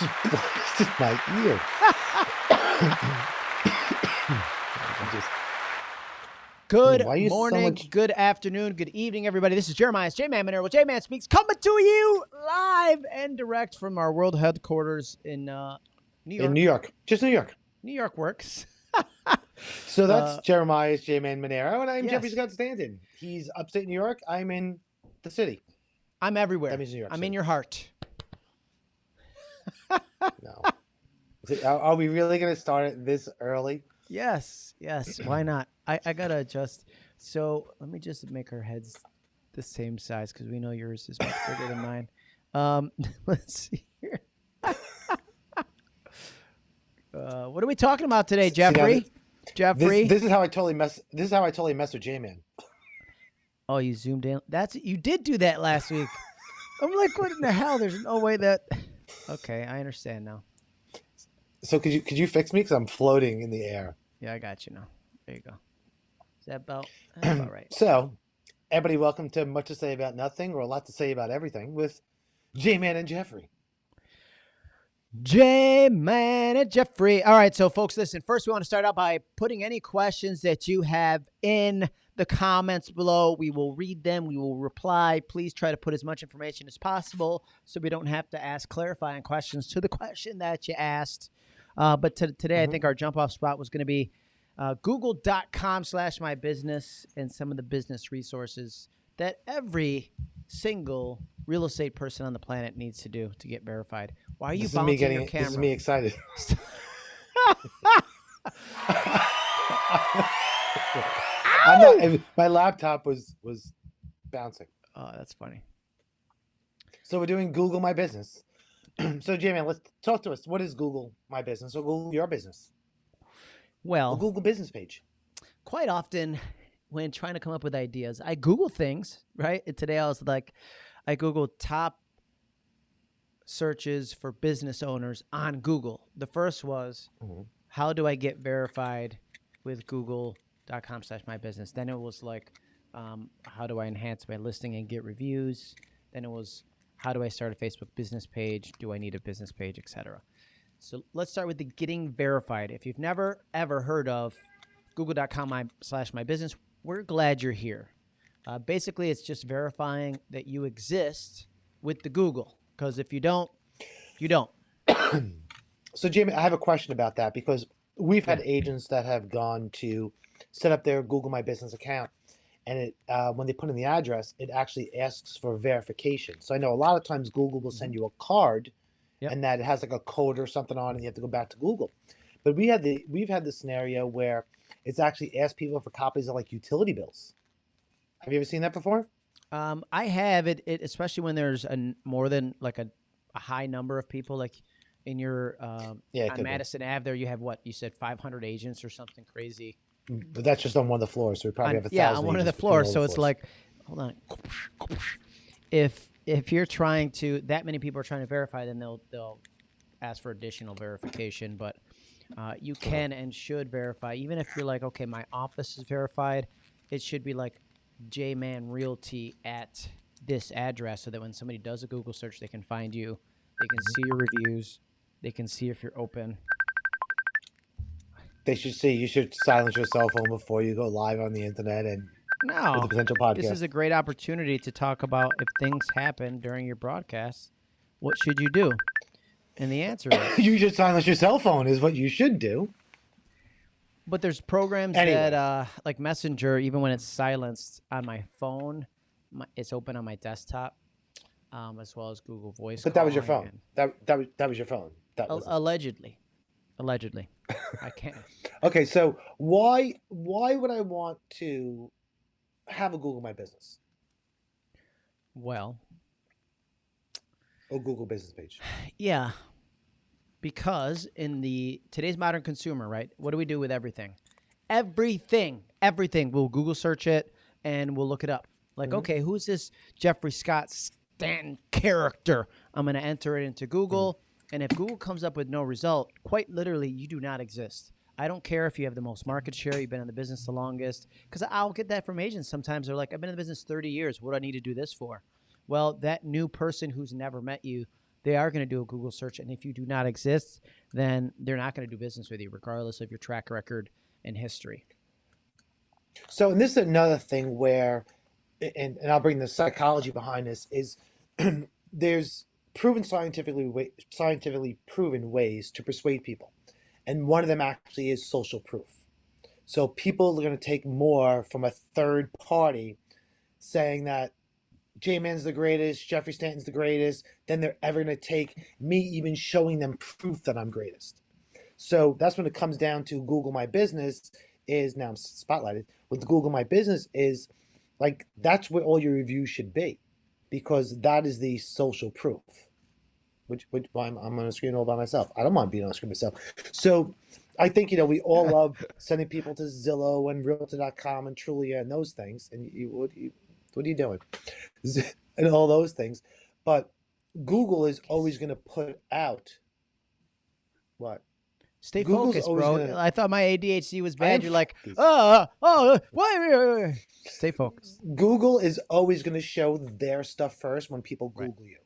blasted my ear. Just- Good so morning, much- good afternoon, good evening, everybody. This is Jeremiah J Man Monero. J Man Speaks coming to you live and direct from our world headquarters in uh, New York. in New York, just New York. New York works. So that's Uh, Jeremiah's J Man Monero, and I'm Jeffrey yes. Scott Stanton. He's upstate New York. I'm in the city. I'm everywhere. That means New York. I'm City. in your heart. No. Are, we really going to start it this early? Yes, yes. Why not? I, I gotta adjust. So let me just make our heads the same size because we know yours is much bigger than mine. Um, let's see here. uh, what are we talking about today, See, now Jeffrey? This, Jeffrey. this is how I totally mess. This is how I totally mess with J Man. oh, you zoomed in. That's you did do that last week. I'm like, what in the hell? There's no way that. Okay, I understand now. So could you could you fix me because I'm floating in the air? Yeah, I got you now. There you go. Is that about, that's about right? So, everybody, welcome to much to say about nothing or a lot to say about everything with J Man and Jeffrey. J Man and Jeffrey. All right, so folks, listen. First, we want to start out by putting any questions that you have in the comments below. We will read them. We will reply. Please try to put as much information as possible so we don't have to ask clarifying questions to the question that you asked. Uh, but to, today, I Mhm. think our jump off spot was going to be uh, google.com slash my business and some of the business resources that every single real estate person on the planet needs to do to get verified. Why are you this bouncing getting. your camera? This is me excited. I'm not. My laptop was was bouncing. Oh, that's funny. So we're doing Google My Business. so J Man, let's talk to us. What is Google My Business or Google Your Business? A Well, Google Business page. quite often when trying to come up with ideas, I Google things, right? Today I was like, I Google top searches for business owners on Google. The first was, Mhm. how do I get verified with google.com slash my business? Then it was like, um, how do I enhance my listing and get reviews? Then it was, how do I start a Facebook business page? Do I need a business page, etc. So let's start with the getting verified. If you've never ever heard of google.com my, slash my business, we're glad you're here. Uh, basically, it's just verifying that you exist with the Google. Because if you don't, you don't. So Jamie, I have a question about that because we've had agents that have gone to set up their Google My Business account, and it uh, when they put in the address, it actually asks for verification. So I know a lot of times Google will send you a card, Yep. and that it has like a code or something on, it, and you have to go back to Google. But we had the we've had the scenario where it's actually asked people for copies of like utility bills. Have you ever seen that before? Um, I have it, it, especially when there's a more than like a, a high number of people, like in your um, Yeah, on could be. Madison Ave. There, you have what you said, 500 agents or something crazy. But that's just on one of the floors, so we probably on- have a yeah, on one of the floors. So it's floors. like, hold on. If if you're trying to, that many people are trying to verify, then they'll they'll ask for additional verification. But uh, you can and should verify, even if you're like, okay, my office is verified. It should be like J-Man Realty at this address, so that when somebody does a Google search, they can find you. They can see your reviews. They can see if you're open. They should see you should silence your cell phone before you go live on the internet and No, a potential podcast. This is a great opportunity to talk about if things happen during your broadcast, what should you do? And the answer is, you should silence your cell phone is what you should do. but there's programs Anyway. that, uh, like Messenger, even when it's silenced on my phone, my, it's open on my desktop, um, as well as Google Voice. But that was your phone. That that was that was your phone. That was allegedly, allegedly, I can't. okay. So why why would I want to have a Google My Business Well, or Google Business page? Yeah, because in the today's modern consumer, right? What do we do with everything? Everything, everything. We'll Google search it and we'll look it up. Like, Mhm. okay, who's this Jeffrey Scott Stanton character? I'm going to enter it into Google, and if Google comes up with no result, quite literally, you do not exist. I don't care if you have the most market share, you've been in the business the longest, because I'll get that from agents. Sometimes they're like, I've been in the business 30 years. What do I need to do this for? Well, that new person who's never met you, they are going to do a Google search, and if you do not exist, then they're not going to do business with you, regardless of your track record and history. So, and this is another thing where, and, and I'll bring the psychology behind this is there's proven scientifically scientifically proven ways to persuade people, and one of them actually is social proof. So people are going to take more from a third party saying that J Man's the greatest, Jeffrey Stanton's the greatest, than they're ever going to take me even showing them proof that I'm greatest. So that's when it comes down to Google My Business is now I'm spotlighted with Google My Business is like that's where all your reviews should be because that is the social proof. Which, which I'm, I'm on a screen all by myself. I don't mind being on a screen myself. So I think you know we all love sending people to Zillow and Realtor.com and Trulia and those things. And you, what, you, what are you doing? and all those things, but Google is always going to put out what Stay Google's focused, bro. gonna- I thought my ADHD was bad. You're like, focused. oh, oh, oh why? Stay focused. Google is always going to show their stuff first when people Right. Google you.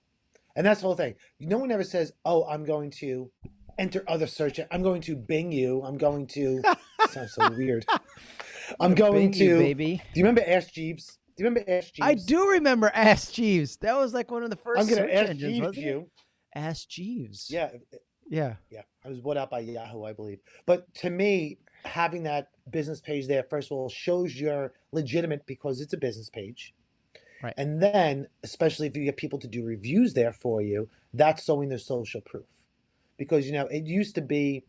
And that's the whole thing. No one ever says, oh, I'm going to enter other search. I'm going to Bing you. I'm going to. sounds so weird. I'm going Bing to. you, baby. Do you remember Ask Jeeves? Do you remember Ask Jeeves? I do remember Ask Jeeves. That was like one of the 1st I'm going search to Ask engines, Jeeves you. Ask Jeeves. Yeah. Yeah. Yeah. I was bought out by Yahoo, I believe. But to me, having that business page there, first of all, shows you're legitimate because it's a business page. Right. And then, especially if you get people to do reviews there for you, that's showing their social proof. Because you know, it used to be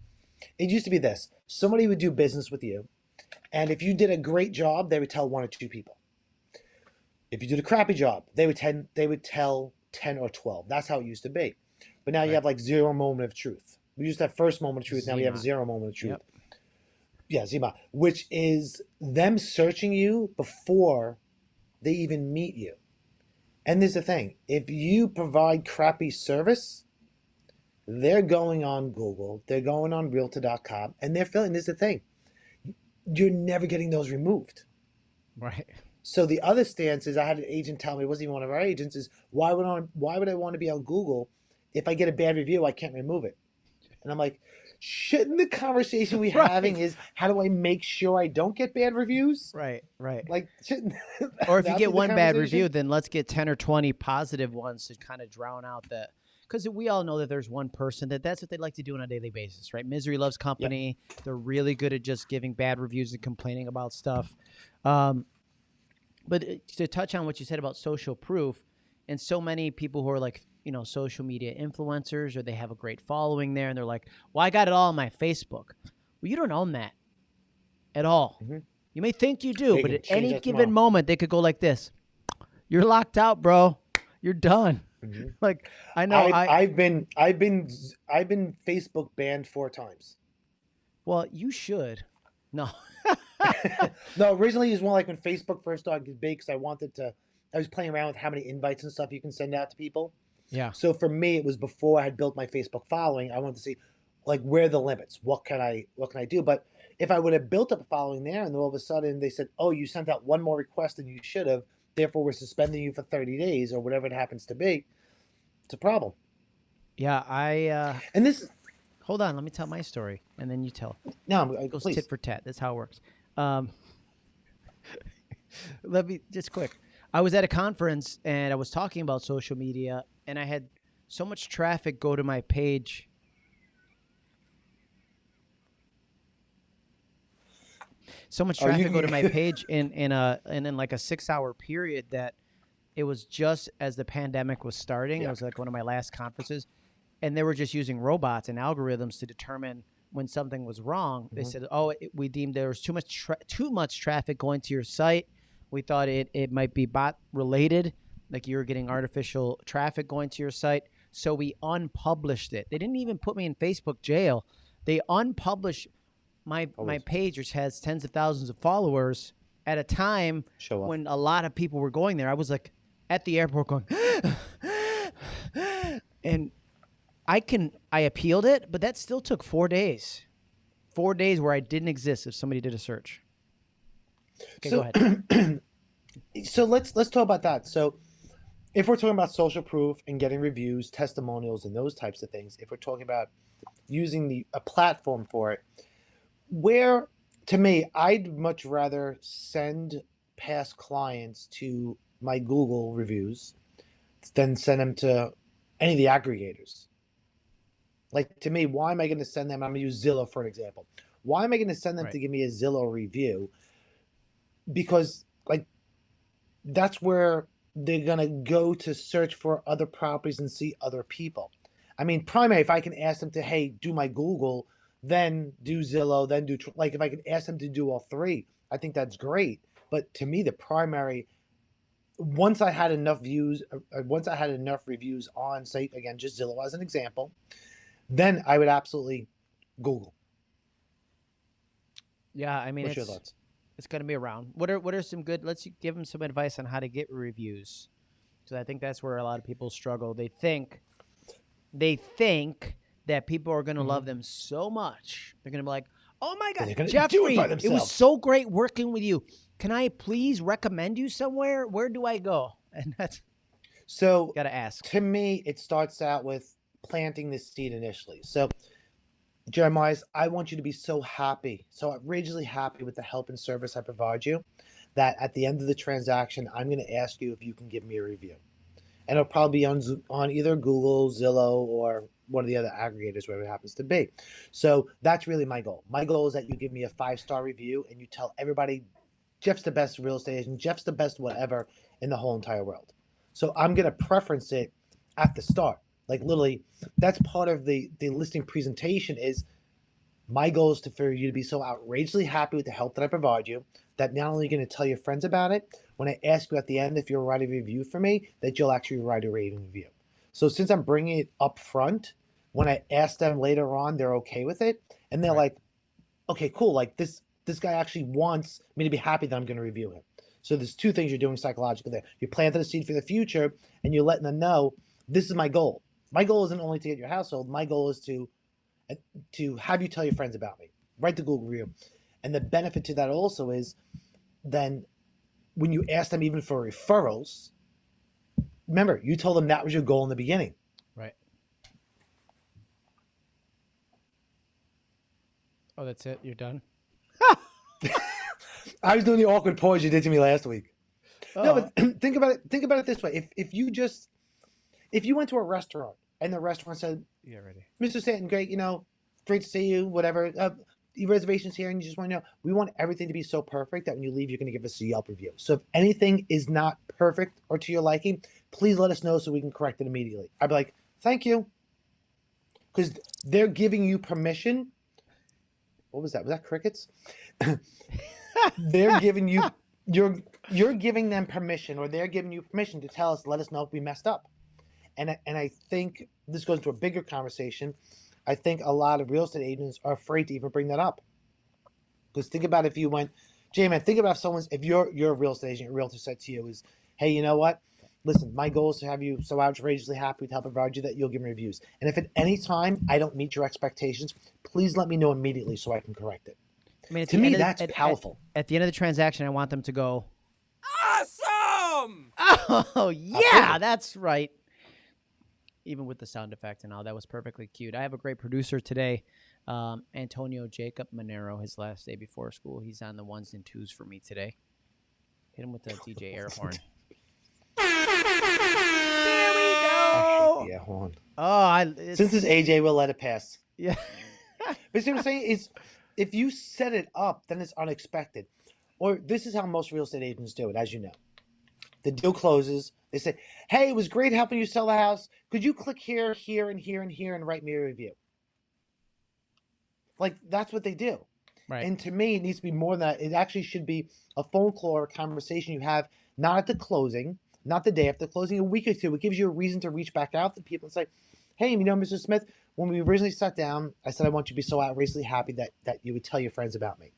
it used to be this. Somebody would do business with you, and if you did a great job, they would tell one or two people. If you did a crappy job, they would ten they would tell 10 or 12. That's how it used to be. But now you have like zero moment of truth. We used to have first moment of truth. Now we have zero moment of truth. Yep. Yeah, ZMOT, which is them searching you before they even meet you. And there's the thing if you provide crappy service, they're going on Google, they're going on realtor.com, and they're feeling this is the thing. You're never getting those removed. Right. So the other stance is I had an agent tell me, it wasn't even one of our agents, is why would I why would I want to be on Google if I get a bad review, I can't remove it. And I'm like, shouldn't the conversation we Right. having is how do I make sure I don't get bad reviews? Right. Right. Like shouldn't or if you get one bad review, then let's get 10 or 20 positive ones to kind of drown out the. Because we all know that there's one person that that's what they like to do on a daily basis, right? Misery loves company. They're really good at just giving bad reviews and complaining about stuff. Um, but to touch on what you said about social proof, and so many people who are like, you know, social media influencers or they have a great following there and they're like, well, I got it all on my Facebook. Well, you don't own that at all. Mhm. You may think you do, They but at any given tomorrow. moment, they could go like this You're locked out, bro. You're done. Mhm. Like, I know. I, I've been I've been I've been Facebook banned four times. well, you should. No. no, originally it was more like when Facebook first started big because I wanted to. I was playing around with how many invites and stuff you can send out to people. Yeah. So for me, it was before I had built my Facebook following. I wanted to see, like, where are the limits? What can I what can I do? But if I would have built up a following there, and then all of a sudden they said, "Oh, you sent out one more request than you should have," therefore we're suspending you for thirty days or whatever it happens to be, it's a problem. Yeah. I, uh, And this, hold on. Let me tell my story and then you tell. no, I'm- It goes please. tit for tat. That's how it works. Um, let me just quick. I was at a conference and I was talking about social media, and I had so much traffic go to my page. So much Oh, traffic go to my page in in a and in like a six hour period that it was just as the pandemic was starting. It was like one of my last conferences, and they were just using robots and algorithms to determine when something was wrong. They Mhm. said, "Oh, it, we deemed there was too much too much traffic going to your site. We thought it it might be bot related, like you were getting artificial traffic going to your site. So we unpublished it. They didn't even put me in Facebook jail. They unpublished my oh, my page, which has tens of thousands of followers, at a time Show when a lot of people were going there. I was like at the airport going, and I can I appealed it, but that still took four days. Four days where I didn't exist if somebody did a search. Okay, go So- ahead. so let's let's talk about that. So if we're talking about social proof and getting reviews, testimonials, and those types of things, if we're talking about using the a platform for it, where to me, I'd much rather send past clients to my Google reviews than send them to any of the aggregators. Like to me, why am I going to send them? I'm going to use Zillow for an example. Why am I going to send them Right. to give me a Zillow review? Because like that's where they're going to go to search for other properties and see other people. I mean, primary, if I can ask them to, hey, do my Google, then do Zillow, then do, like, if I can ask them to do all three, I think that's great. But to me, the primary, once I had enough views, uh, uh, once I had enough reviews on, say, again, just Zillow as an example, then I would absolutely Google. Yeah, I mean, What's your thoughts? It's going to be around. What are what are some good? Let's give them some advice on how to get reviews. So I think that's where a lot of people struggle. They think, they think that people are going to love mm-hmm. them so much. They're going to be like, "Oh my God, gonna it Jeffrey, it, was so great working with you. Can I please recommend you somewhere? Where do I go?" And that's So got to ask. to me, it starts out with planting the seed initially. So, Jeremiah, I want you to be so happy, so outrageously happy with the help and service I provide you, that at the end of the transaction, I'm going to ask you if you can give me a review, and it'll probably be on on either Google, Zillow, or one of the other aggregators, wherever it happens to be. So that's really my goal. My goal is that you give me a five star review and you tell everybody, Jeff's the best real estate agent, Jeff's the best whatever in the whole entire world. So I'm going to preference it at the start. Like literally, that's part of the the listing presentation. Is my goal is to for you to be so outrageously happy with the help that I provide you that not only are you going to tell your friends about it, when I ask you at the end if you'll write a review for me, that you'll actually write a rating review. So since I'm bringing it up front, when I ask them later on, they're okay with it, and they're Right. like, okay, cool. Like this this guy actually wants me to be happy that I'm going to review him. So there's two things you're doing psychologically there. You're planting a seed for the future, and you're letting them know this is my goal. My goal isn't only to get your household. My goal is to uh, to have you tell your friends about me. Write the Google review, and the benefit to that also is then when you ask them even for referrals, remember you told them that was your goal in the beginning. Right. Oh, that's it. You're done. I was doing the awkward pause you did to me last week. Oh, No, but think about it. Think about it this way: if if you just if you went to a restaurant and the restaurant said, yeah, ready. "Mr. Stanton, great, you know, great to see you, whatever." Uh, your reservations here, and you just want to know. We want everything to be so perfect that when you leave, you're going to give us a Yelp review. So if anything is not perfect or to your liking, please let us know so we can correct it immediately. I'd be like, "Thank you," because they're giving you permission. What was that? Was that crickets? they're giving you you're you're giving them permission or they're giving you permission to tell us let us know if we messed up and I- and i think this goes into a bigger conversation i think a lot of real estate agents are afraid to even bring that up because think about if you went jay man think about if someone's if you're you're a real estate agent a realtor said to you is hey you know what listen my goal is to have you so outrageously happy to help provide you that you'll give me reviews and if at any time i don't meet your expectations please let me know immediately so i can correct it I mean, to me end of the- that's at- at- powerful At, the end of the transaction, I want them to go, Awesome! "Oh yeah, Absolutely. that's right." Even with the sound effect and all, that was perfectly cute. I have a great producer today, um, Antonio Jacob Monero. His last day before school, he's on the ones and twos for me today. Hit him with the DJ air horn. There we I go! hate air horn. Oh, I it's, Since it's AJ, we'll let it pass. yeah. But see what I'm saying is, if you set it up, then it's unexpected. Or this is how most real estate agents do it, as you know. The deal closes. They say, "Hey, it was great helping you sell the house. Could you click here, here, and here, and here, and write me a review?" Like that's what they do. Right. And to me, it needs to be more than that. It actually should be a phone call or a conversation you have, not at the closing, not the day after closing, a week or two. It gives you a reason to reach back out to people and say, hey, you know, Mr. Smith, when we originally sat down, I said I want you to be so outrageously happy that that you would tell your friends about me.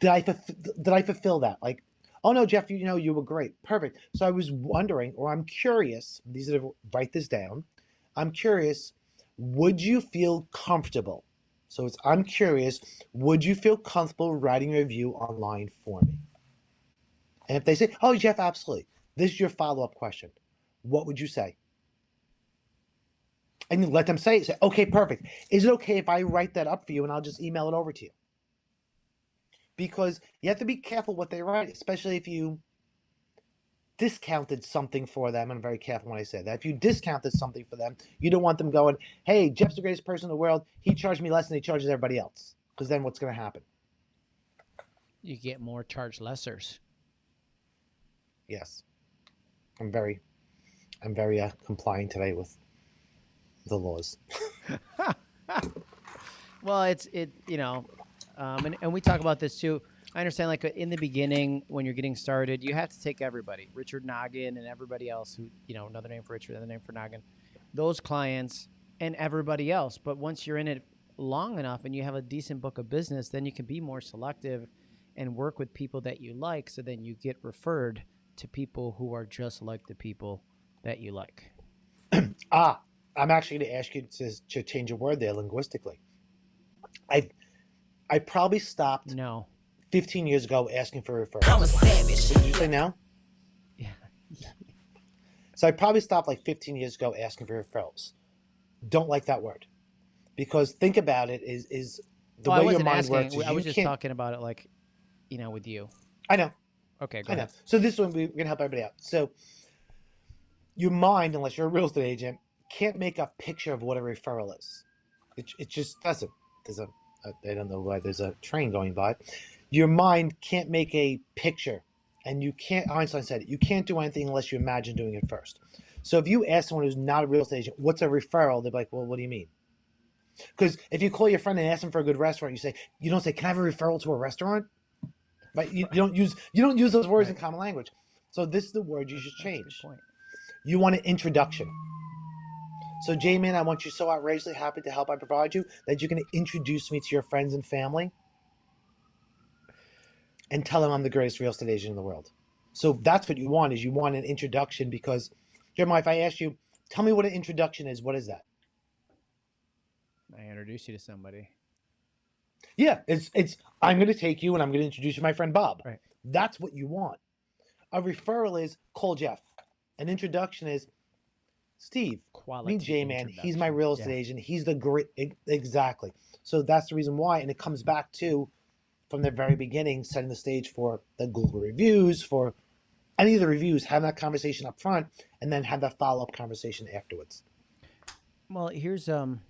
Did I did I fulfill that? Like, oh no, Jeff, you know you were great, perfect. So I was wondering, or I'm curious. These are write this down. I'm curious. Would you feel comfortable? So it's I'm curious. Would you feel comfortable writing a review online for me? And if they say, oh Jeff, absolutely. This is your follow up question. what would you say? And let them say, say, okay, perfect. Is it okay if I write that up for you and I'll just email it over to you? Because you have to be careful what they write, especially if you discounted something for them. I'm very careful when I say that. If you discounted something for them, you don't want them going, hey, Jeff's the greatest person in the world. He charged me less than he charges everybody else. Because then what's going to happen? You get more charge lessers. Yes. I'm very, I'm very uh, compliant today with the laws. well, it's it you know, um, and and we talk about this too. I understand, like in the beginning when you're getting started, you have to take everybody, Richard Noggin and everybody else who you know, another name for Richard, another name for Noggin, those clients and everybody else. But once you're in it long enough and you have a decent book of business, then you can be more selective and work with people that you like. So then you get referred to people who are just like the people that you like. ah, I'm actually going to ask you to, to change a word there linguistically. I I probably stopped no 15 years ago asking for referrals. I'm a savage. What Did you say no? Yeah. so I probably stopped like 15 years ago asking for referrals. Don't like that word because think about it is is the well, way your mind asking, works. I was just talking about it like, you know, with you. I know. Okay, go I ahead. know. So this one we're gonna help everybody out. So your mind, unless you're a real estate agent, can't make a picture of what a referral is. It, it just doesn't. There's a, a Uh, I don't know why there's a train going by. Your mind can't make a picture, and you can't. Einstein said it. You can't do anything unless you imagine doing it first. So if you ask someone who's not a real estate agent, what's a referral? They're like, well, what do you mean? Because if you call your friend and ask them for a good restaurant, you say you don't say, "Can I have a referral to a restaurant?" Right? You, you don't use you don't use those words right. in common language. So this is the word you should change. You want an introduction. So, J-Man, I want you so outrageously happy to help I provide you that you're going to introduce me to your friends and family and tell them I'm the greatest real estate agent in the world. So that's what you want is you want an introduction because, Jeremiah, if I ask you, tell me what an introduction is, what is that? I introduce you to somebody. Yeah, it's it's I'm going to take you and I'm going to introduce you to my friend Bob. Right. That's what you want. A referral is call Jeff. An introduction is Steve, Quality me J Man. He's my real estate yeah. agent. He's the great exactly. So that's the reason why, and it comes back to from the very beginning, setting the stage for the Google reviews, for any of the reviews, have that conversation up front, and then have that follow up conversation afterwards. Well, here's um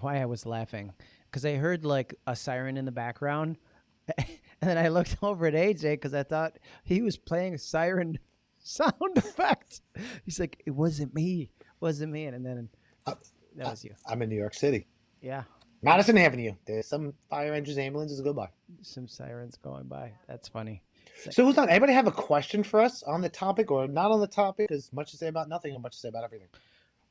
why I was laughing because I heard like a siren in the background, and then I looked over at AJ because I thought he was playing a siren sound effect. He's like, it wasn't me, it wasn't me, and then uh, that was you. I'm in New York City. Yeah. Madison Avenue. There's some fire engines, ambulances go by. Some sirens going by. That's funny. So who's on? Anybody have a question for us on the topic or not on the topic? Because much to say about nothing and much to say about everything.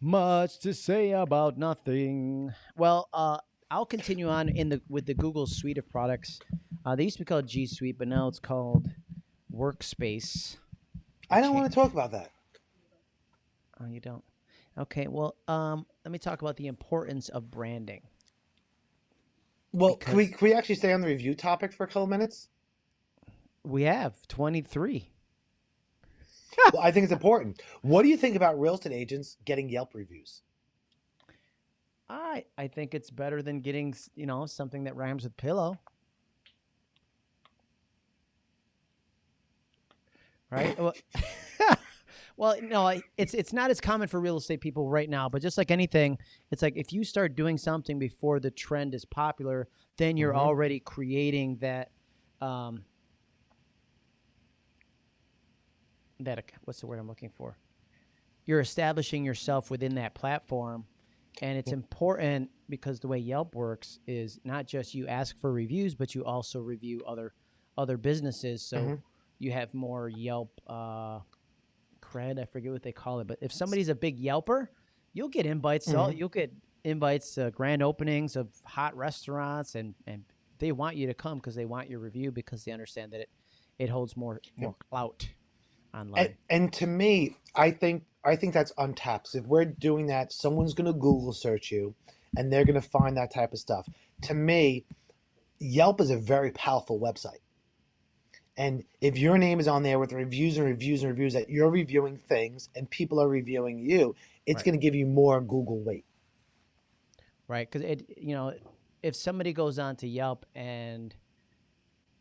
Much to say about nothing. Well, uh, I'll continue on in the with the Google suite of products. Uh, they used to be called G Suite, but now it's called Workspace. I don't want to talk about that. Oh, you don't. Okay. Well, um, let me talk about the importance of branding. Well, can we can we actually stay on the review topic for a couple minutes? We have twenty three. well, I think it's important. What do you think about real estate agents getting Yelp reviews? I I think it's better than getting you know something that rhymes with pillow. Right. well, well, no, it's it's not as common for real estate people right now. But just like anything, it's like if you start doing something before the trend is popular, then you're mm-hmm. already creating that. Um, that what's the word I'm looking for? You're establishing yourself within that platform, and it's important because the way Yelp works is not just you ask for reviews, but you also review other other businesses. So mm-hmm. You have more Yelp uh, cred. I forget what they call it, but if somebody's a big Yelper, you'll get invites. Mm-hmm. All, you'll get invites to grand openings of hot restaurants, and and they want you to come because they want your review because they understand that it it holds more more clout online. And, and to me, I think I think that's untapped. If we're doing that, someone's going to Google search you, and they're going to find that type of stuff. To me, Yelp is a very powerful website. And if your name is on there with reviews and reviews and reviews that you're reviewing things and people are reviewing you, it's Right. going to give you more Google weight. right? Because it, you know, if somebody goes on to Yelp and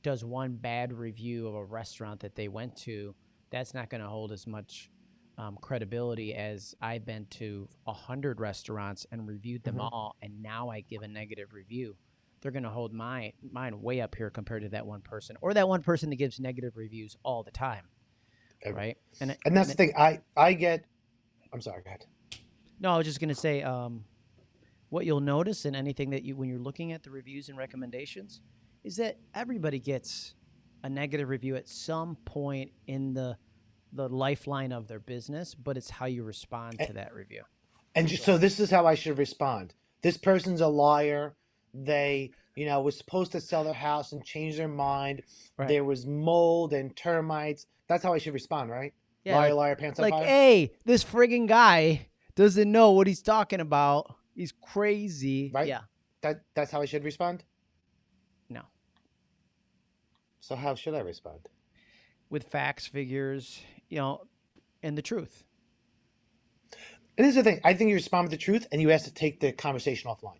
does one bad review of a restaurant that they went to, that's not going to hold as much um, credibility as I've been to a hundred restaurants and reviewed them Mhm. all, and now I give a negative review. They're going to hold my mine way up here compared to that one person, or that one person that gives negative reviews all the time, right? And And that's the thing. I I get. I'm sorry. Go ahead. No, I was just gonna say, um, what you'll notice in anything that you when you're looking at the reviews and recommendations is that everybody gets a negative review at some point in the the lifeline of their business, but it's how you respond Eh, to that review. And so this is how I should respond. This person's a liar. They, you know, was supposed to sell their house and change their mind. Right. There was mold and termites. That's how I should respond, right? Yeah, liar, like, liar, pants on fire. hey, this frigging guy doesn't know what he's talking about. He's crazy. Right. Yeah. That that's how I should respond. No. So how should I respond? With facts, figures, you know, and the truth. And this is the thing. I think you respond with the truth, and you ask to take the conversation offline.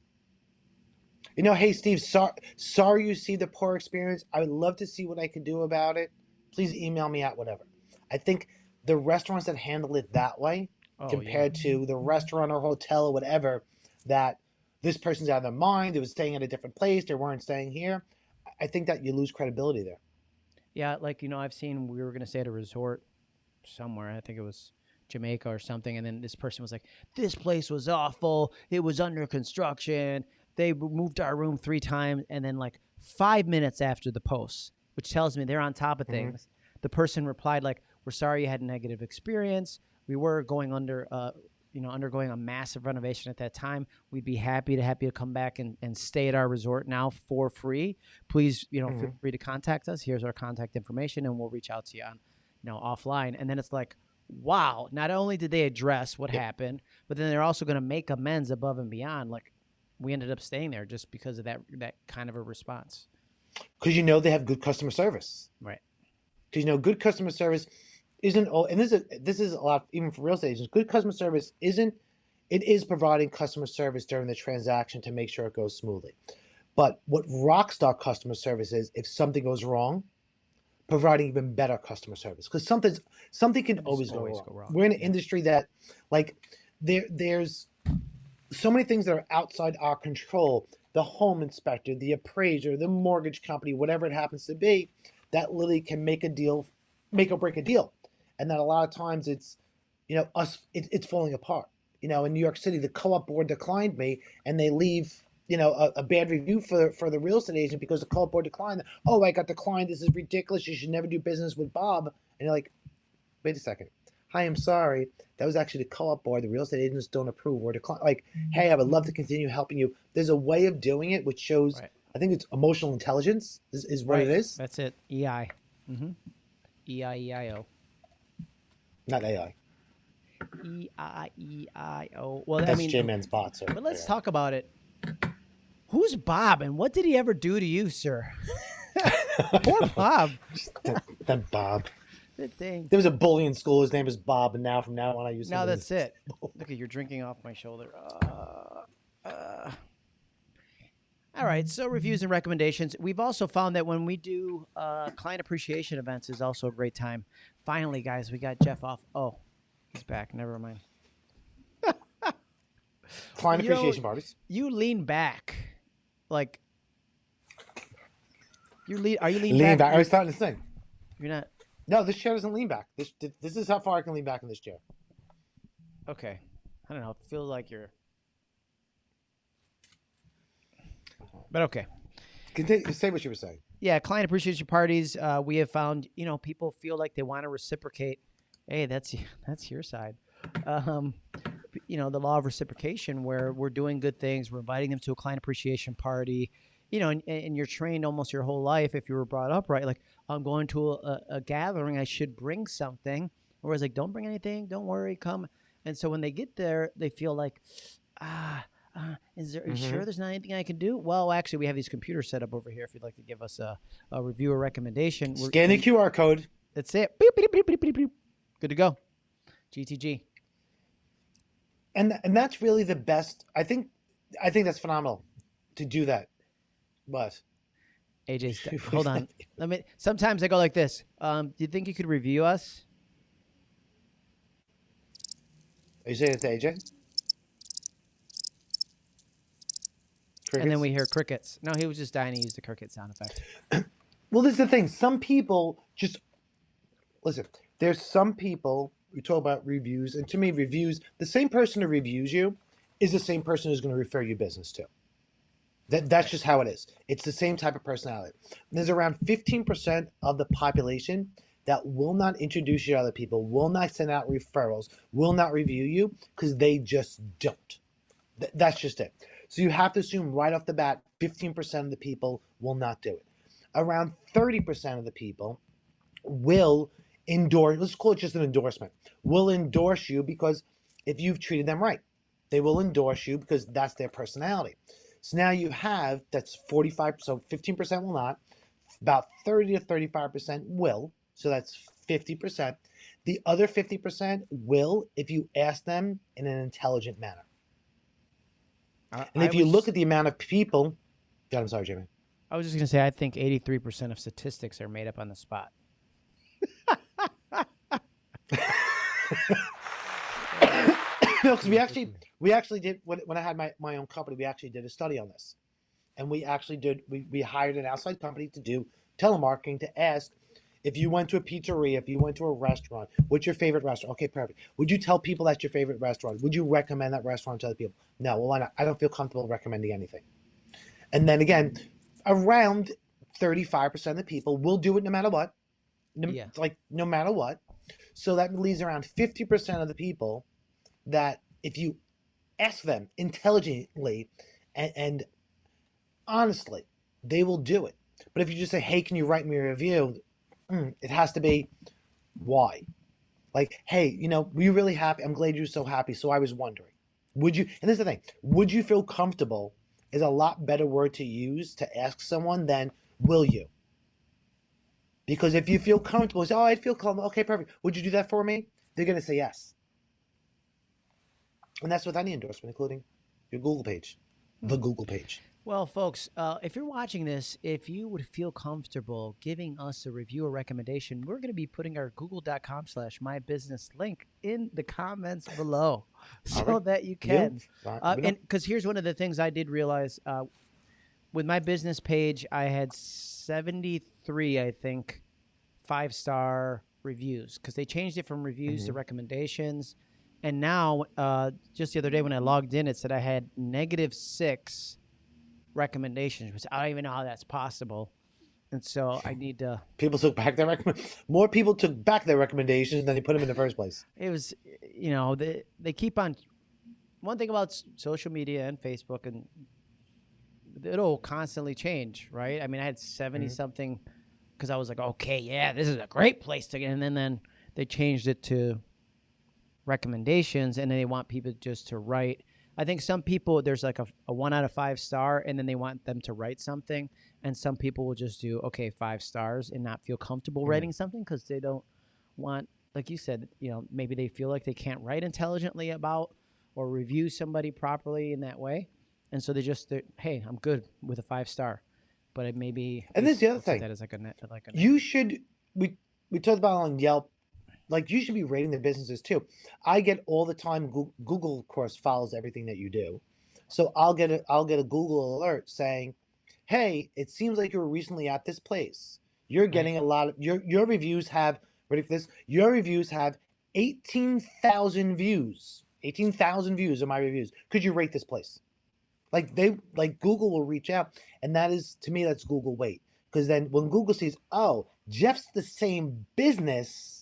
You know, hey Steve, sorry, sorry you see the poor experience. I would love to see what I could do about it. Please email me at whatever. I think the restaurants that handle it that way, Oh, yeah. compared to the restaurant or hotel or whatever, that this person's out of their mind, they was staying at a different place, they weren't staying here. I think that you lose credibility there. Yeah, like you know, I've seen we were gonna stay at a resort somewhere. I think it was Jamaica or something, and then this person was like, "This place was awful. It was under construction. They moved our room three times." And then like five minutes after the post, which tells me they're on top of Mhm. things, the person replied like, "We're sorry you had a negative experience. We were going under, uh, you know, undergoing a massive renovation at that time. We'd be happy to have you come back and, and stay at our resort now for free. Please, you know, feel Mhm. free to contact us. Here's our contact information, and we'll reach out to you on, you know, offline. And then it's like, wow! Not only did they address what Yep. happened, but then they're also going to make amends above and beyond. Like, we ended up staying there just because of that that kind of a response. because you know they have good customer service. Right. Because you know good customer service isn't all, and this is this is a lot even for real estate agents. Good customer service isn't. It is providing customer service during the transaction to make sure it goes smoothly. But what rockstar customer service is, if something goes wrong, providing even better customer service because something's something can Just always, go, always wrong. go wrong, We're in an yeah. industry that, like, there there's so many things that are outside our control the home inspector the appraiser the mortgage company whatever it happens to be that literally can make a deal make or break a deal. And that a lot of times it's you know us it, it's falling apart you know in new york city the co-op board declined me and they leave you know a, a bad review for for the real estate agent because the co-op board declined oh i got declined. This is ridiculous. You should never do business with bob. And you're like wait a second hi i'm sorry that was actually the co-op board the real estate agents don't approve or decline like hey i would love to continue helping you there's a way of doing it which shows Right. i think it's emotional intelligence is, is what Right. it is That's it. EI. Mm-hmm. E I E I O. not ai E I E I O. Well, I that's mean, j-man's bots so, But let's yeah. talk about it. Who's Bob and what did he ever do to you, sir? Poor Bob. that, that bob Good thing. there was a bully in school his name is bob and now from now on i use Now that's it. Look at you're drinking off my shoulder. Uh, uh. All right, so reviews and recommendations. We've also found that when we do uh, client appreciation events is also a great time. Finally, guys, we got Jeff off. Oh, he's back. Never mind. client You know, appreciation parties You lean back, like you lean. Are you lean lean back? back i was starting to sing You're not. No this chair doesn't lean back this this is how far i can lean back in this chair Okay. I don't know. It feels like you're. But okay. Continue, say what you were saying Yeah, client appreciation parties. Uh, we have found, you know, people feel like they want to reciprocate. Hey, that's that's your side. Um, you know, the law of reciprocation, where we're doing good things, we're inviting them to a client appreciation party. You know, and, and you're trained almost your whole life if you were brought up right. Like, I'm going to a, a gathering, I should bring something. Whereas, like, don't bring anything, don't worry, come. And so when they get there, they feel like, ah, uh, is there are you Mhm. sure there's not anything I can do? Well, actually, we have these computers set up over here. If you'd like to give us a, a review or recommendation, We're- Scan the QR code. That's it. Beep, beep, beep, beep, beep, beep. Good to go. GTG. and and that's really the best i think i think that's phenomenal to do that but AJ's. What do you hold on. Let me. Sometimes I go like this. Um, do you think you could review us? are you saying it to aj And then we hear crickets. No, he was just dying to use the cricket sound effect. well this is the thing some people just listen there's some people we talk about reviews and to me reviews the same person who reviews you is the same person who's going to refer you business to that, that's just how it is. It's the same type of personality. There's around 15% of the population that will not introduce you to other people will not send out referrals will not review you because they just don't. Th- that's just it. So you have to assume right off the bat 15% of the people will not do it. Around 30% of the people will endorse let's call it just an endorsement will endorse you because if you've treated them right they will endorse you because that's their personality so now you have that's 45 so 15% will not about 30 to 35% will so that's 50% the other 50% will if you ask them in an intelligent manner. I, and if I you was- look at the amount of people God, i'm sorry jamie. I was just gonna say, I think 83% of statistics are made up on the spot. no, because we actually we actually did when, when I had my, my own company, we actually did a study on this, and we actually did we, we hired an outside company to do telemarketing to ask if you went to a pizzeria, if you went to a restaurant, what's your favorite restaurant? Okay, perfect. Would you tell people that's your favorite restaurant? Would you recommend that restaurant to other people? No, well, why not? I don't feel comfortable recommending anything. And then again, around thirty-five percent of the people will do it no matter what. No, Yeah. Like no matter what. So that leaves around fifty percent of the people that if you ask them intelligently and, and honestly, they will do it. But if you just say, "Hey, can you write me a review?" mm, it has to be why. Like, hey, you know, were you really happy? I'm glad you're so happy. So I was wondering, would you? And this is the thing: would you feel comfortable? Is a lot better word to use to ask someone than will you? Because if you feel comfortable, say, "Oh, I'd feel comfortable." Okay, perfect. Would you do that for me? They're gonna say yes. And that's with any endorsement, including your Google page, the Google page. Well, folks, uh, if you're watching this, if you would feel comfortable giving us a review or recommendation, we're going to be putting our google.com slash my business link in the comments below so right. that you can. Right, Uh, and because here's one of the things I did realize uh, with my business page, I had 73, I think, five star reviews because they changed it from reviews to Mhm. recommendations. And now, uh, just the other day when I logged in, it said I had negative six recommendations, which I don't even know how that's possible. And so I need to. people took back their recommend. More people took back their recommendations than they put them in the first place. It was, you know, they they keep on. One thing about social media and Facebook, and it'll constantly change, right? I mean, I had 70 Mhm. something because I was like, okay, yeah, this is a great place to get. And then, then they changed it to recommendations, and then they want people just to write. I think some people there's like a, a one out of five star, and then they want them to write something, and some people will just do okay five stars and not feel comfortable Mhm. writing something because they don't want, like you said, you know, maybe they feel like they can't write intelligently about or review somebody properly in that way, and so they just hey, I'm good with a five star, but it maybe And this is the other thing. that is like a net for like a You should. We we talked about on Yelp. Like you should be rating their businesses too. I get all the time. Google, Google of course, follows everything that you do, so I'll get a I'll get a Google alert saying, "Hey, it seems like you were recently at this place. You're mm-hmm. getting a lot of your your reviews have ready for this. Your reviews have eighteen thousand views. Eighteen thousand views of my reviews. Could you rate this place?" Like they like Google will reach out, and that is to me that's Google weight because then when Google sees, oh, Jeff's the same business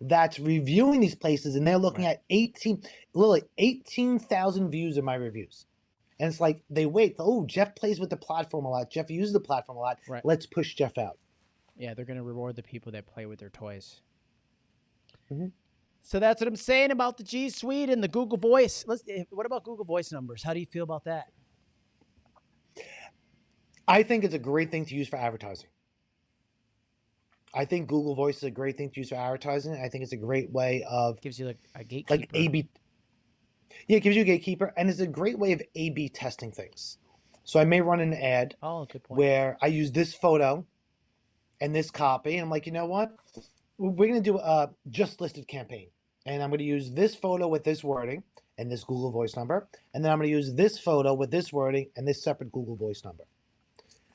that's reviewing these places, and they're looking at eighteen, literally eighteen thousand views of my reviews, and it's like they wait. Oh, Jeff plays with the platform a lot. Jeff uses the platform a lot. Right. Let's push Jeff out. yeah, they're gonna reward the people that play with their toys. Mhm. So that's what I'm saying about the G Suite and the Google Voice. Let's. eh, What about Google Voice numbers? How do you feel about that? I think it's a great thing to use for advertising. I think Google Voice is a great thing to use for advertising. I think it's a great way of Gives you like a gatekeeper. like A/B. Yeah, it gives you a gatekeeper, and it's a great way of A/B testing things. So I may run an ad Oh, good point. where I use this photo and this copy, and I'm like, you know what? We're gonna do a just listed campaign, and I'm gonna use this photo with this wording and this Google Voice number, and then I'm gonna use this photo with this wording and this separate Google Voice number.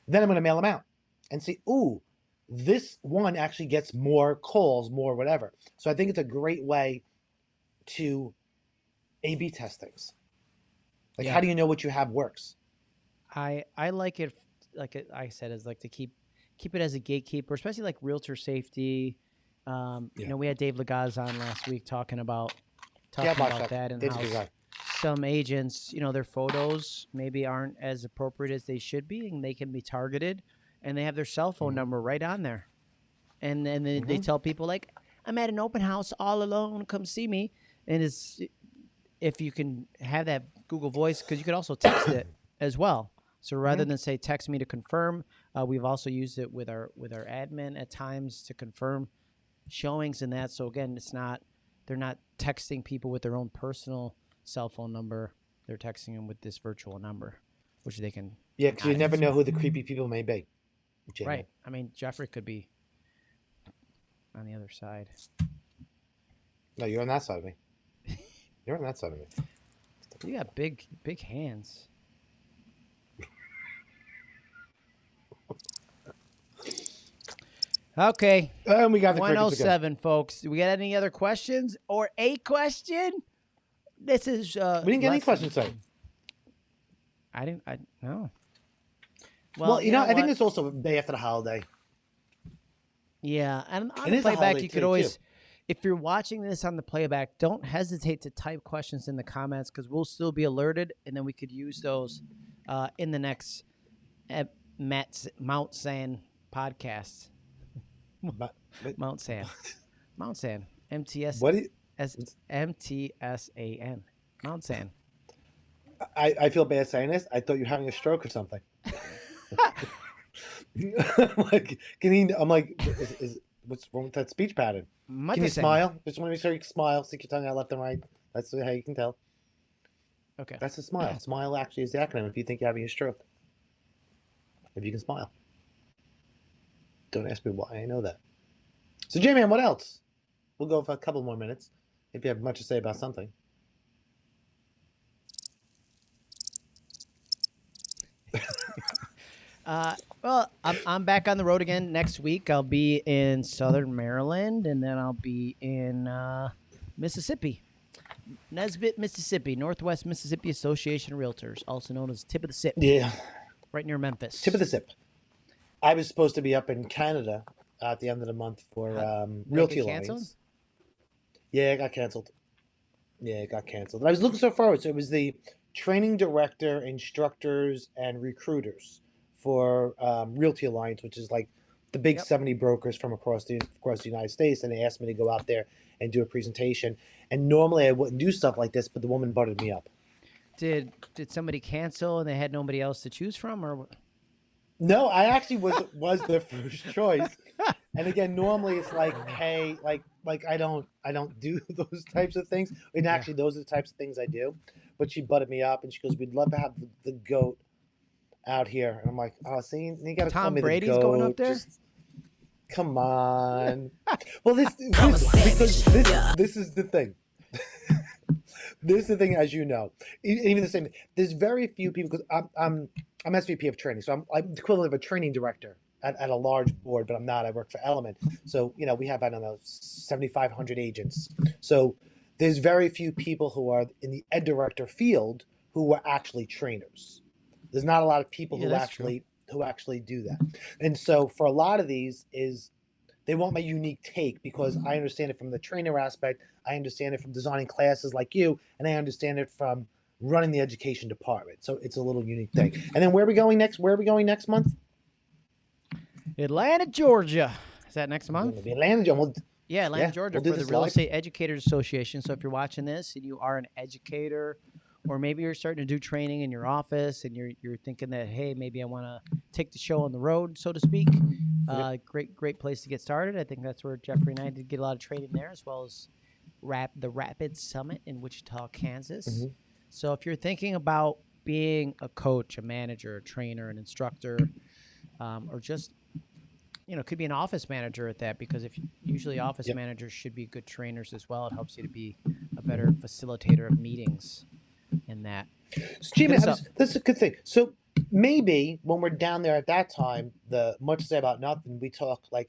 Then I'm gonna mail them out and see, ooh, this one actually gets more calls, more whatever. So I think it's a great way to A/B test things. Like, Yeah. how do you know what you have works? I I like it like I said is like to keep keep it as a gatekeeper, especially like realtor safety. Um, You know, we had Dave Lagaz on last week talking about talking Yeah, about watched that and Dave's how some agents, you know, their photos maybe aren't as appropriate as they should be, and they can be targeted, and they have their cell phone Mhm. number right on there, and then they, they Mhm. tell people like, "I'm at an open house all alone, come see me," and it's if you can have that Google Voice because you could also text it as well. So rather than say text me to confirm, uh, we've also used it with our with our admin at times to confirm showings and that. So again, it's not they're not texting people with their own personal cell phone number. They're texting them with this virtual number, which they can Yeah, because you never know who the creepy people may be. Right. I mean, Jeffrey could be on the other side. No, you're on that side of me. You're on that side of me. You got big big hands. Okay, And we got the one crickets oh again. seven, folks. Do we got any other questions or a question? This is. Uh, We didn't get any questions today. I didn't. I no. Well, you know, I think it's also day after the holiday. Yeah, and on the playback, you could today, too. always, if you're watching this on the playback, don't hesitate to type questions in the comments because we'll still be alerted, and then we could use those uh, in the next ep- Matt, Mount San podcast. But, but Mount San, Mount San, MTS, what? do you- MTSAN, Mount San. I, I feel bad saying this. I thought you were having a stroke or something. like, can he? I'm like, is, is what's wrong with that speech pattern? Can you smile? Just want to make sure you can smile. Stick your tongue out left and right. That's how you can tell. Okay. That's a smile. Smile actually is the acronym if you think you're having a stroke. If you can smile. Don't ask me why I know that. So, J Man, what else? We'll go for a couple more minutes if you have much to say about something. Uh, well, I'm, I'm back on the road again next week. I'll be in Southern Maryland, and then I'll be in uh, Mississippi, Nesbit, Mississippi, Northwest Mississippi Association of Realtors, also known as Tip of the Sip, Yeah. right near Memphis. Tip of the sip. I was supposed to be up in Canada at the end of the month for um, Realty? Alliance. Yeah, it got canceled. Yeah, it got canceled. I was looking so forward. So it was the training director, instructors, and recruiters for um, Realty Alliance, which is like the big Yep. 70 brokers from across the across the United States. And they asked me to go out there and do a presentation. And normally I wouldn't do stuff like this, but the woman butted me up. Did did somebody cancel and they had nobody else to choose from, or? No, I actually was was the first choice. And again, normally it's like, hey, like like I don't I don't do those types of things. And actually, those are the types of things I do. But she butted me up, and she goes, "We'd love to have the, the goat out here." And I'm like, "Oh, see, you got to call Tom me Brady's the goat. going up there? Just- come on. well, this, this because this this is the thing. this is the thing, as you know. E- Even the same. There's very few people because I'm I'm I'm SVP of training, so I'm I'm the equivalent of a training director at, at a large board, but I'm not. I work for Element, so you know we have I don't know 7,500 agents. So there's very few people who are in the ed director field who are actually trainers. There's not a lot of people Yeah, who that's true. actually who actually do that. And so for a lot of these is they want my unique take because I understand it from the trainer aspect, I understand it from designing classes like you, and I understand it from running the education department. So it's a little unique thing. And then where are we going next? Where are we going next month? Atlanta, Georgia? Is that next month? Atlanta. John. Well, Yeah, Atlanta, Yeah, Georgia, we'll for the Real live. Estate Educators Association. So if you're watching this and you are an educator, or maybe you're starting to do training in your office and you're you're thinking that hey, maybe I want to take the show on the road, so to speak. Uh, great, great place to get started. I think that's where Jeffrey and I did get a lot of training there, as well as rap the Rapid Summit in Wichita, Kansas. Mhm. So if you're thinking about being a coach, a manager, a trainer, an instructor, um, or just you know, could be an office manager at that because if usually office Yep. managers should be good trainers as well. It helps you to be a better facilitator of meetings in that. So, Jimmy, us I that's a good thing. So maybe when we're down there at that time, the much to say about nothing, we talk like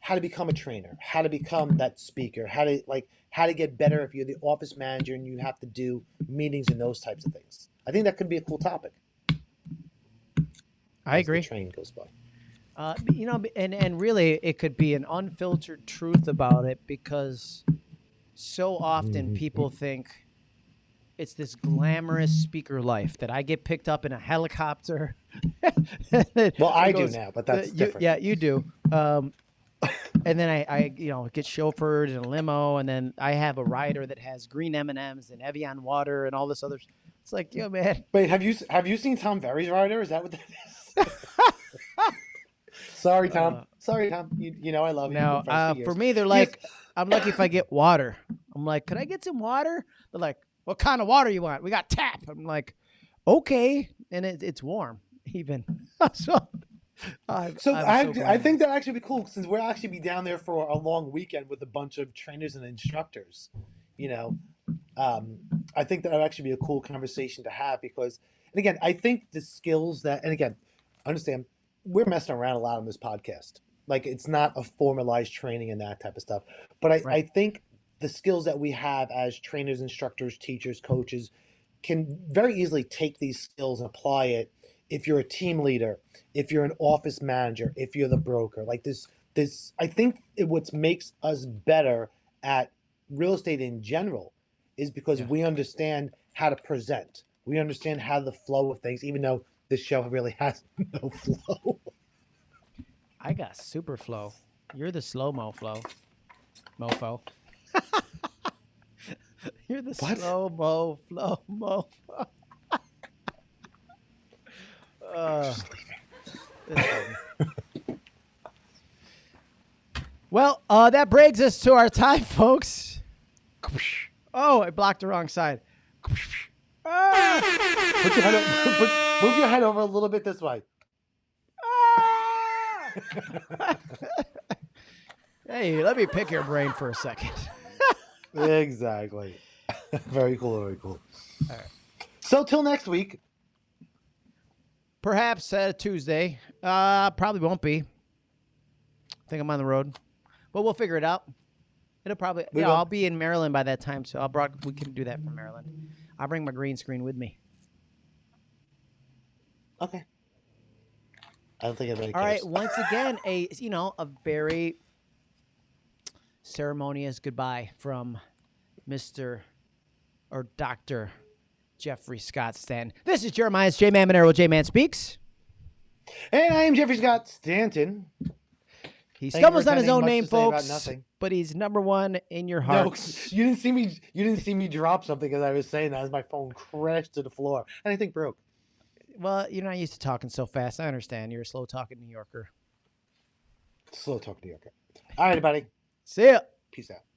how to become a trainer, how to become that speaker, how to like how to get better if you're the office manager and you have to do meetings and those types of things. I think that could be a cool topic. I agree. train goes by. Uh, you know, and and really, it could be an unfiltered truth about it because so often Mhm. people think it's this glamorous speaker life that I get picked up in a helicopter. Well, I It do now, but Uh, that's you- different. Yeah, you do. Um, and then I, I, you know, get chauffeured in a limo, and then I have a rider that has green M and M's and Evian water and all this other. It's like, yo, man, Wait, have you have you seen Tom Ferry's rider? Is that what that is? Sorry, Tom. Uh, Sorry, Tom. You, you know I love you. Now uh, for me, they're like, I'm lucky if I get water. I'm like, could I get some water? They're like, what kind of water you want? We got tap. I'm like, okay, and it, it's warm even. so, I'm, So I'm I, so I think that actually be cool since we'll actually be down there for a long weekend with a bunch of trainers and instructors. You know, um, I think that would actually be a cool conversation to have because, and again, I think the skills that, and again, understand we're messing around a lot on this podcast. Like it's not a formalized training and that type of stuff, but I, I think the skills that we have as trainers, instructors, teachers, coaches can very easily take these skills and apply it if you're a team leader if you're an office manager, if you're the broker, like this, this, I think it, what makes us better at real estate in general is because Yeah. we understand how to present. We understand how the flow of things, even though this show really has no flow. I got super flow. You're the slow mo flow, mofo. You're the What? slow mo flow mo. uh, well, uh, that brings us to our time, folks. Oh, I blocked the wrong side. Ah! Put your head, put, move your head over a little bit this way. hey, let me pick your brain for a second. Exactly. very cool. Very cool. All right. So till next week. Perhaps uh, Tuesday. Uh, probably won't be. I think I'm on the road, but we'll figure it out. It'll probably. We yeah, will. I'll be in Maryland by that time, so I'll broad, we can do that from Maryland. I'll bring my green screen with me. Okay. I don't think anybody All right. cares. Once again, a you know a very ceremonious goodbye from Mister or Doctor Jeffrey Scott Stanton. This is Jeremiah's J Man Monero. J Man speaks. And I am Jeffrey Scott Stanton. He stumbles on his own name, to say about folks. But he's number one in your No, hearts. you didn't see me. You didn't see me drop something as I was saying that as my phone crashed to the floor think broke. Well, you're not used to talking so fast. I understand. You're a slow talking New Yorker. Slow talk, New Yorker. All right, everybody. See ya. Peace out.